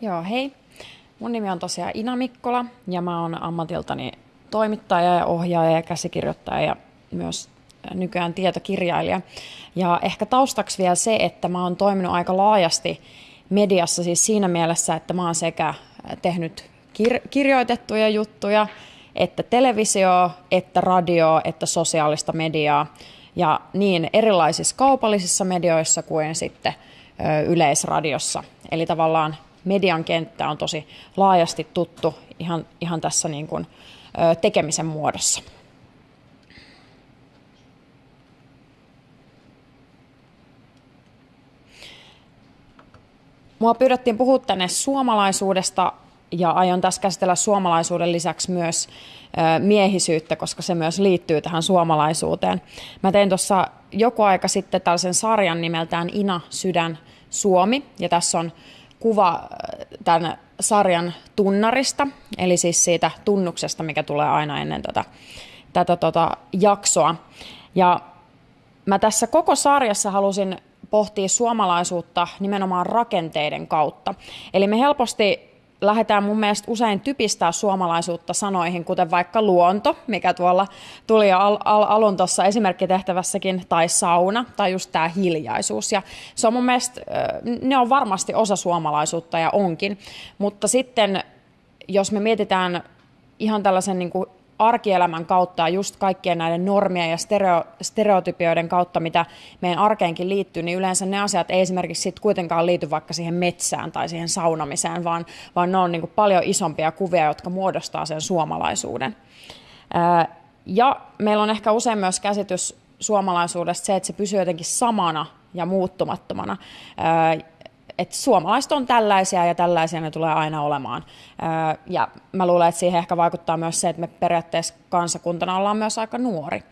Joo, hei. Mun nimi on tosiaan Ina Mikkola ja mä oon ammatiltani toimittaja ja ohjaaja ja käsikirjoittaja ja myös nykyään tietokirjailija. Ja ehkä taustaksi vielä se, että mä oon toiminut aika laajasti mediassa siis siinä mielessä, että mä oon sekä tehnyt kir- kirjoitettuja juttuja, että televisio, että radio, että sosiaalista mediaa ja niin erilaisissa kaupallisissa medioissa kuin sitten yleisradiossa. Eli tavallaan median kenttä on tosi laajasti tuttu ihan, ihan tässä niin kuin, tekemisen muodossa. Mua pyydettiin puhua tänne suomalaisuudesta ja aion tässä käsitellä suomalaisuuden lisäksi myös miehisyyttä, koska se myös liittyy tähän suomalaisuuteen. Mä tein tuossa joku aika sitten tällaisen sarjan nimeltään Ina Sydän Suomi, ja tässä on kuva tämän sarjan tunnarista, eli siis siitä tunnuksesta, mikä tulee aina ennen tätä, tätä tota jaksoa. Ja mä tässä koko sarjassa halusin pohtia suomalaisuutta nimenomaan rakenteiden kautta. Eli me helposti lähdetään mun mielestä usein typistää suomalaisuutta sanoihin, kuten vaikka luonto, mikä tuolla tuli al- al- alun tuossa esimerkkitehtävässäkin, tai sauna, tai just tämä hiljaisuus. Ja se on mun mielestä, ne on varmasti osa suomalaisuutta ja onkin, mutta sitten jos me mietitään ihan tällaisen niin kuin arkielämän kautta ja just kaikkien näiden normien ja stereo, stereotypioiden kautta, mitä meidän arkeenkin liittyy, niin yleensä ne asiat ei esimerkiksi sit kuitenkaan liity vaikka siihen metsään tai siihen saunamiseen, vaan, vaan ne on niin paljon isompia kuvia, jotka muodostaa sen suomalaisuuden. Ja meillä on ehkä usein myös käsitys suomalaisuudesta se, että se pysyy jotenkin samana ja muuttumattomana että suomalaiset on tällaisia ja tällaisia ne tulee aina olemaan. Ja mä luulen, että siihen ehkä vaikuttaa myös se, että me periaatteessa kansakuntana ollaan myös aika nuori.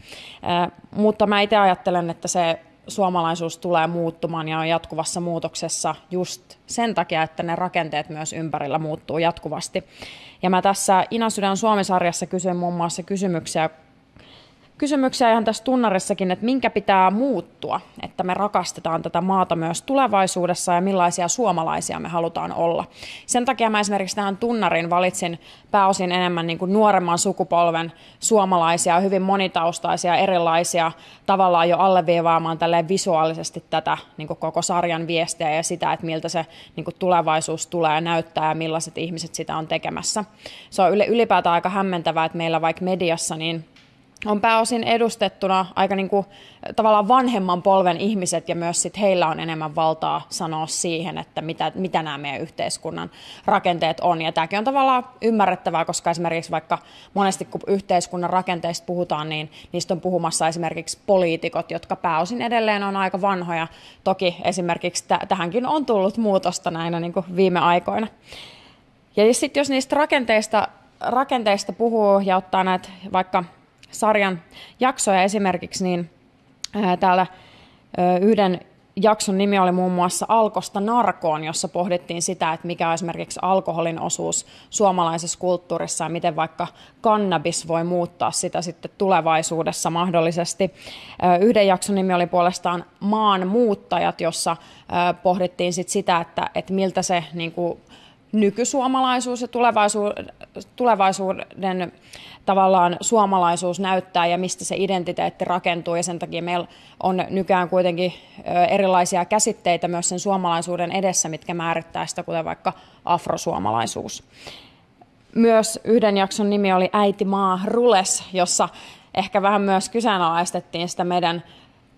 Mutta mä itse ajattelen, että se suomalaisuus tulee muuttumaan ja on jatkuvassa muutoksessa just sen takia, että ne rakenteet myös ympärillä muuttuu jatkuvasti. Ja mä tässä Ina Sydän Suomi-sarjassa kysyin muun muassa kysymyksiä kysymyksiä ihan tässä tunnarissakin, että minkä pitää muuttua, että me rakastetaan tätä maata myös tulevaisuudessa ja millaisia suomalaisia me halutaan olla. Sen takia mä esimerkiksi tähän tunnarin valitsin pääosin enemmän niin kuin nuoremman sukupolven suomalaisia, hyvin monitaustaisia, erilaisia, tavallaan jo alleviivaamaan tälleen visuaalisesti tätä niin kuin koko sarjan viestiä ja sitä, että miltä se niin kuin tulevaisuus tulee näyttää ja millaiset ihmiset sitä on tekemässä. Se on ylipäätään aika hämmentävää, että meillä vaikka mediassa niin on pääosin edustettuna aika niin kuin, tavallaan vanhemman polven ihmiset ja myös sit heillä on enemmän valtaa sanoa siihen, että mitä, mitä nämä meidän yhteiskunnan rakenteet on. Ja tämäkin on tavallaan ymmärrettävää, koska esimerkiksi vaikka monesti kun yhteiskunnan rakenteista puhutaan, niin niistä on puhumassa esimerkiksi poliitikot, jotka pääosin edelleen on aika vanhoja. Toki esimerkiksi t- tähänkin on tullut muutosta näinä niin kuin viime aikoina. Ja sitten jos niistä rakenteista, rakenteista puhuu ja ottaa näitä vaikka sarjan jaksoja esimerkiksi, niin täällä yhden jakson nimi oli muun muassa Alkosta narkoon, jossa pohdittiin sitä, että mikä on esimerkiksi alkoholin osuus suomalaisessa kulttuurissa ja miten vaikka kannabis voi muuttaa sitä sitten tulevaisuudessa mahdollisesti. Yhden jakson nimi oli puolestaan Maan muuttajat, jossa pohdittiin sit sitä, että, että miltä se niin kuin, nykysuomalaisuus ja tulevaisuuden tavallaan suomalaisuus näyttää ja mistä se identiteetti rakentuu. Ja sen takia meillä on nykyään kuitenkin erilaisia käsitteitä myös sen suomalaisuuden edessä, mitkä määrittää sitä, kuten vaikka afrosuomalaisuus. Myös yhden jakson nimi oli Äiti maa rules, jossa ehkä vähän myös kyseenalaistettiin sitä meidän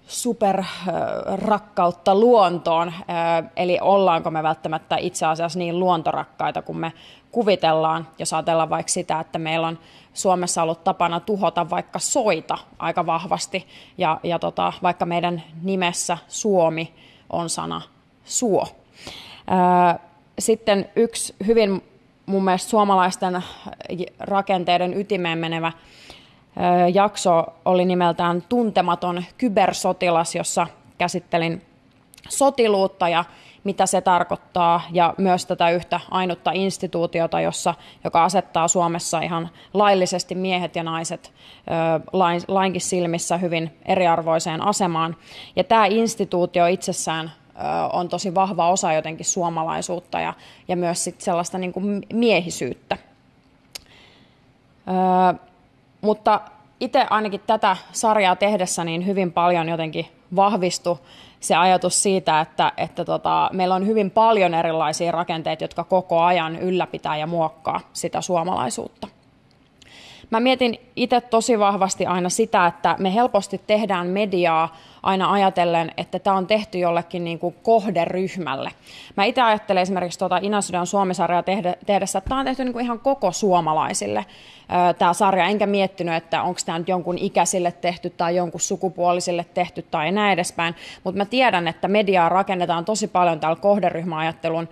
superrakkautta luontoon, eli ollaanko me välttämättä itse asiassa niin luontorakkaita kuin me kuvitellaan, jos ajatellaan vaikka sitä, että meillä on Suomessa ollut tapana tuhota vaikka soita aika vahvasti, ja, ja tota, vaikka meidän nimessä Suomi on sana suo. Sitten yksi hyvin mun mielestä suomalaisten rakenteiden ytimeen menevä jakso oli nimeltään Tuntematon kybersotilas, jossa käsittelin sotiluutta ja mitä se tarkoittaa, ja myös tätä yhtä ainutta instituutiota, jossa, joka asettaa Suomessa ihan laillisesti miehet ja naiset lain, lainkin silmissä hyvin eriarvoiseen asemaan. Ja tämä instituutio itsessään on tosi vahva osa jotenkin suomalaisuutta ja, ja myös sit sellaista niin kuin miehisyyttä. Ö, mutta itse ainakin tätä sarjaa tehdessä niin hyvin paljon jotenkin vahvistui se ajatus siitä, että, että tota, meillä on hyvin paljon erilaisia rakenteita, jotka koko ajan ylläpitää ja muokkaa sitä suomalaisuutta. Mä mietin itse tosi vahvasti aina sitä, että me helposti tehdään mediaa aina ajatellen, että tämä on tehty jollekin niin kuin kohderyhmälle. Mä itse ajattelen esimerkiksi tuota Inasydän Suomisarjaa tehdessä, että tämä on tehty niin kuin ihan koko suomalaisille tämä sarja, enkä miettinyt, että onko tämä nyt jonkun ikäisille tehty tai jonkun sukupuolisille tehty tai näin edespäin, mutta mä tiedän, että mediaa rakennetaan tosi paljon täällä kohderyhmäajattelun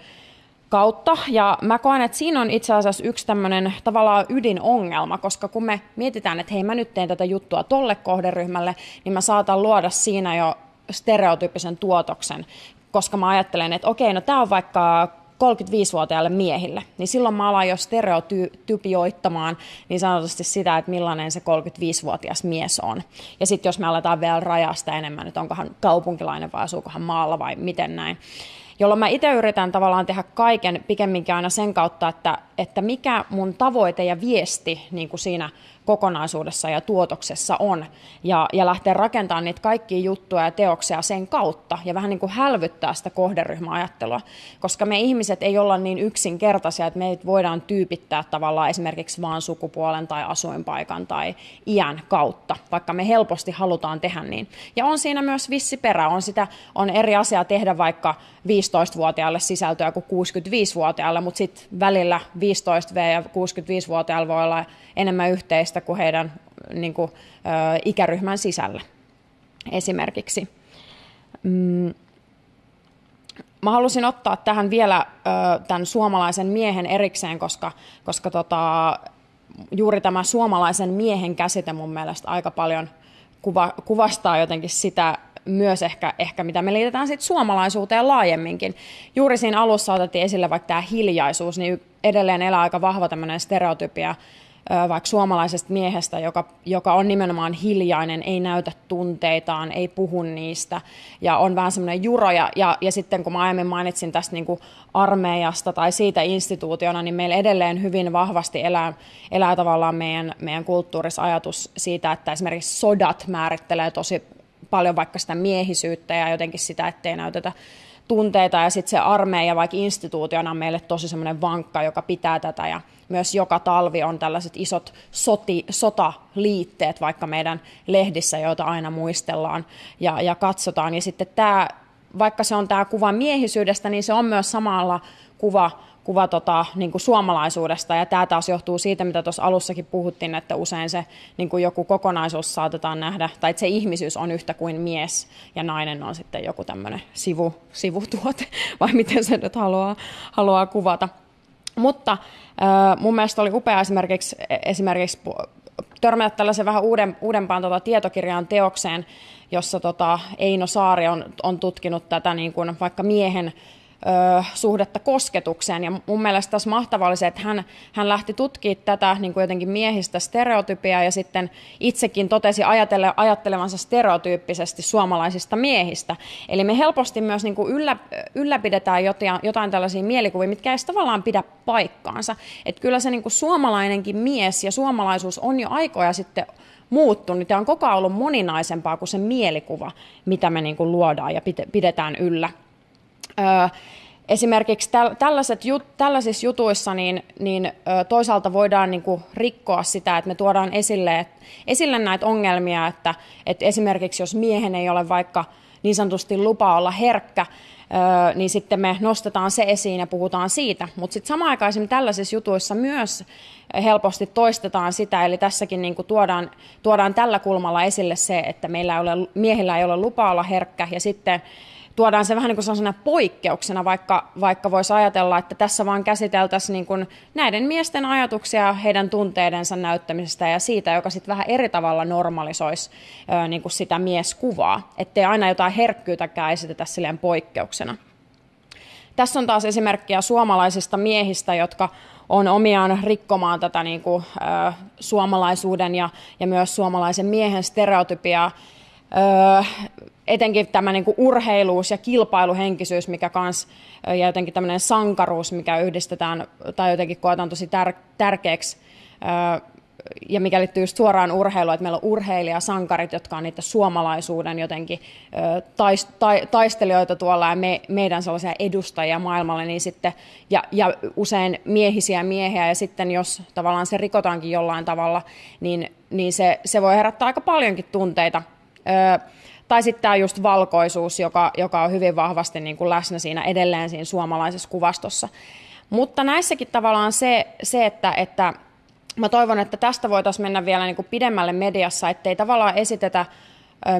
kautta. Ja mä koen, että siinä on itse asiassa yksi tämmöinen tavallaan ydinongelma, koska kun me mietitään, että hei mä nyt teen tätä juttua tolle kohderyhmälle, niin mä saatan luoda siinä jo stereotyyppisen tuotoksen, koska mä ajattelen, että okei, no tämä on vaikka 35-vuotiaille miehille, niin silloin mä alan jo stereotypioittamaan niin sanotusti sitä, että millainen se 35-vuotias mies on. Ja sitten jos me aletaan vielä rajasta enemmän, että onkohan kaupunkilainen vai asuukohan maalla vai miten näin, jolloin mä itse yritän tavallaan tehdä kaiken pikemminkin aina sen kautta, että, että mikä mun tavoite ja viesti niin kuin siinä kokonaisuudessa ja tuotoksessa on. Ja, ja lähteä rakentamaan niitä kaikkia juttuja ja teoksia sen kautta ja vähän niin kuin hälvyttää sitä kohderyhmäajattelua. Koska me ihmiset ei olla niin yksinkertaisia, että meitä voidaan tyypittää tavallaan esimerkiksi vaan sukupuolen tai asuinpaikan tai iän kautta, vaikka me helposti halutaan tehdä niin. Ja on siinä myös vissi perä. On, sitä, on eri asia tehdä vaikka 15-vuotiaalle sisältöä kuin 65-vuotiaalle, mutta sitten välillä 15V ja 65-vuotiaalla voi olla enemmän yhteistä kuin heidän niin kuin, ikäryhmän sisällä esimerkiksi. Mm. Mä halusin ottaa tähän vielä tämän suomalaisen miehen erikseen, koska, koska tota, juuri tämä suomalaisen miehen käsite mun mielestä aika paljon kuva, kuvastaa jotenkin sitä myös ehkä, ehkä mitä me liitetään sitten suomalaisuuteen laajemminkin. Juuri siinä alussa otettiin esille vaikka tämä hiljaisuus, niin edelleen elää aika vahva tämmöinen stereotypia vaikka suomalaisesta miehestä, joka, joka on nimenomaan hiljainen, ei näytä tunteitaan, ei puhu niistä ja on vähän semmoinen juro. Ja, ja, ja sitten kun mä aiemmin mainitsin tästä niin kuin armeijasta tai siitä instituutiona, niin meillä edelleen hyvin vahvasti elää, elää tavallaan meidän, meidän kulttuurissa ajatus siitä, että esimerkiksi sodat määrittelee tosi paljon vaikka sitä miehisyyttä ja jotenkin sitä, ettei näytetä tunteita ja sitten se armeija vaikka instituutiona on meille tosi semmoinen vankka, joka pitää tätä ja myös joka talvi on tällaiset isot soti, sotaliitteet vaikka meidän lehdissä, joita aina muistellaan ja, ja katsotaan. Ja sitten tämä, vaikka se on tämä kuva miehisyydestä, niin se on myös samalla kuva kuva tota, niin kuin suomalaisuudesta. Ja tämä taas johtuu siitä, mitä tuossa alussakin puhuttiin, että usein se niin kuin joku kokonaisuus saatetaan nähdä, tai että se ihmisyys on yhtä kuin mies, ja nainen on sitten joku tämmöinen sivu, sivutuote, vai miten se nyt haluaa, haluaa kuvata. Mutta äh, mun mielestä oli upea esimerkiksi, esimerkiksi törmätä tällaisen vähän uuden, uudempaan tota, tietokirjaan teokseen, jossa tota, Eino Saari on, on tutkinut tätä niin kuin vaikka miehen ö, suhdetta kosketukseen. Ja mun mielestä tässä mahtavaa oli se, että hän, hän lähti tutkimaan tätä niin kuin jotenkin miehistä stereotypiaa ja sitten itsekin totesi ajatelle, ajattelevansa stereotyyppisesti suomalaisista miehistä. Eli me helposti myös niin kuin yllä, ylläpidetään jotain, jotain tällaisia mielikuvia, mitkä ei tavallaan pidä paikkaansa. Että kyllä se niin kuin suomalainenkin mies ja suomalaisuus on jo aikoja sitten muuttunut ja on koko ajan ollut moninaisempaa kuin se mielikuva, mitä me niin kuin luodaan ja pidetään yllä esimerkiksi tällaiset tällaisissa jutuissa niin, niin toisaalta voidaan niin kuin rikkoa sitä, että me tuodaan esille, esille näitä ongelmia, että, että esimerkiksi jos miehen ei ole vaikka niin sanotusti lupa olla herkkä, niin sitten me nostetaan se esiin ja puhutaan siitä. Mutta sitten samaan aikaan tällaisissa jutuissa myös helposti toistetaan sitä, eli tässäkin niin kuin tuodaan, tuodaan tällä kulmalla esille se, että meillä ei ole, miehillä ei ole lupa olla herkkä, ja sitten tuodaan se vähän niin kuin poikkeuksena, vaikka, vaikka voisi ajatella, että tässä vaan käsiteltäisiin niin kuin näiden miesten ajatuksia heidän tunteidensa näyttämisestä ja siitä, joka sitten vähän eri tavalla normalisoisi niin kuin sitä mieskuvaa, ettei aina jotain herkkyytäkään esitetä silleen poikkeuksena. Tässä on taas esimerkkiä suomalaisista miehistä, jotka on omiaan rikkomaan tätä niin kuin, ä, suomalaisuuden ja, ja myös suomalaisen miehen stereotypiaa etenkin tämä niin kuin urheiluus ja kilpailuhenkisyys, mikä kans, ja jotenkin tämmöinen sankaruus, mikä yhdistetään tai jotenkin koetaan tosi tär- tärkeäksi ja mikä liittyy just suoraan urheiluun, että meillä on urheilijasankarit, jotka on niitä suomalaisuuden jotenkin taist, ta, taistelijoita tuolla ja me, meidän sellaisia edustajia maailmalle, niin sitten, ja, ja usein miehisiä miehiä, ja sitten jos tavallaan se rikotaankin jollain tavalla, niin, niin se, se voi herättää aika paljonkin tunteita. Tai sitten tämä just valkoisuus, joka, joka on hyvin vahvasti niin kuin läsnä siinä edelleen siinä suomalaisessa kuvastossa. Mutta näissäkin tavallaan se, se että, että mä toivon, että tästä voitaisiin mennä vielä niin kuin pidemmälle mediassa, ettei tavallaan esitetä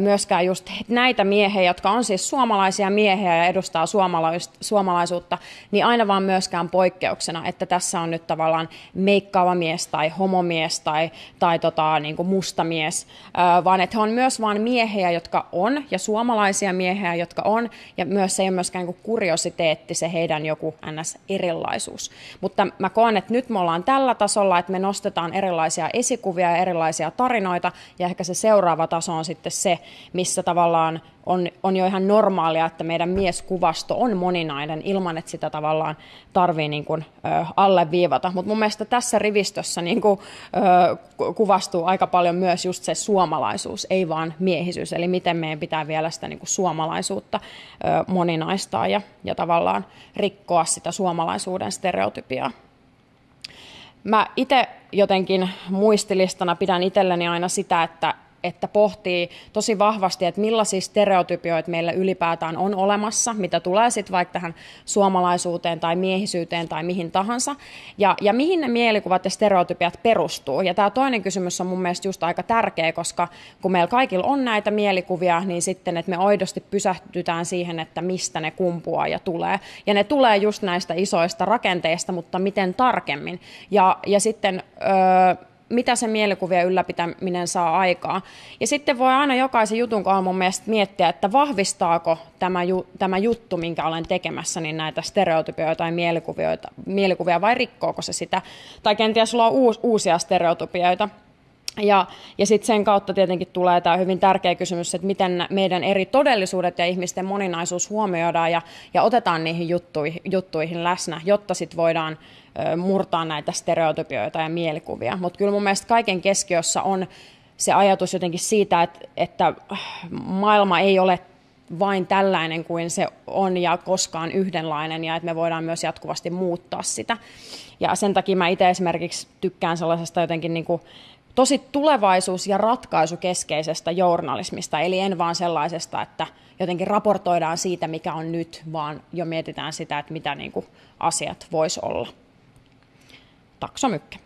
myöskään just näitä miehiä, jotka on siis suomalaisia miehiä ja edustaa suomalaisuutta, niin aina vaan myöskään poikkeuksena, että tässä on nyt tavallaan meikkaava mies tai homomies tai, tai tota, niin kuin musta mies, vaan että he on myös vain miehiä, jotka on, ja suomalaisia miehiä, jotka on, ja myös se ei ole myöskään niin kuriositeetti se heidän joku ns-erilaisuus. Mutta mä koen, että nyt me ollaan tällä tasolla, että me nostetaan erilaisia esikuvia ja erilaisia tarinoita, ja ehkä se seuraava taso on sitten se, se, missä tavallaan on, on jo ihan normaalia, että meidän mieskuvasto on moninainen ilman, että sitä tavallaan tarvii niin kuin, ö, alleviivata. Mutta mun mielestä tässä rivistössä niin kuin, ö, kuvastuu aika paljon myös just se suomalaisuus, ei vaan miehisyys. Eli miten meidän pitää vielä sitä niin kuin suomalaisuutta ö, moninaistaa ja, ja tavallaan rikkoa sitä suomalaisuuden stereotypiaa. Mä itse jotenkin muistilistana pidän itselleni aina sitä, että että pohtii tosi vahvasti, että millaisia stereotypioita meillä ylipäätään on olemassa, mitä tulee sitten vaikka tähän suomalaisuuteen tai miehisyyteen tai mihin tahansa, ja, ja mihin ne mielikuvat ja stereotypiat perustuu. Ja tämä toinen kysymys on mun mielestä just aika tärkeä, koska kun meillä kaikilla on näitä mielikuvia, niin sitten, että me aidosti pysähtytään siihen, että mistä ne kumpuaa ja tulee. Ja ne tulee just näistä isoista rakenteista, mutta miten tarkemmin. Ja, ja sitten... Öö, mitä se mielikuvien ylläpitäminen saa aikaa. Ja sitten voi aina jokaisen jutun kohdalla mun mielestä miettiä, että vahvistaako tämä, ju, tämä juttu, minkä olen tekemässä, niin näitä stereotypioita tai mielikuvia, vai rikkooko se sitä. Tai kenties sulla on uus, uusia stereotypioita. Ja, ja sitten sen kautta tietenkin tulee tämä hyvin tärkeä kysymys, että miten meidän eri todellisuudet ja ihmisten moninaisuus huomioidaan ja, ja otetaan niihin juttuihin, juttuihin läsnä, jotta sitten voidaan murtaa näitä stereotypioita ja mielikuvia. Mutta kyllä mun mielestä kaiken keskiössä on se ajatus jotenkin siitä, että, että maailma ei ole vain tällainen kuin se on ja koskaan yhdenlainen ja että me voidaan myös jatkuvasti muuttaa sitä. Ja sen takia mä itse esimerkiksi tykkään sellaisesta jotenkin niin kuin tosi tulevaisuus- ja ratkaisukeskeisestä journalismista, eli en vaan sellaisesta, että jotenkin raportoidaan siitä, mikä on nyt, vaan jo mietitään sitä, että mitä niin kuin asiat vois olla. Taksomykkä.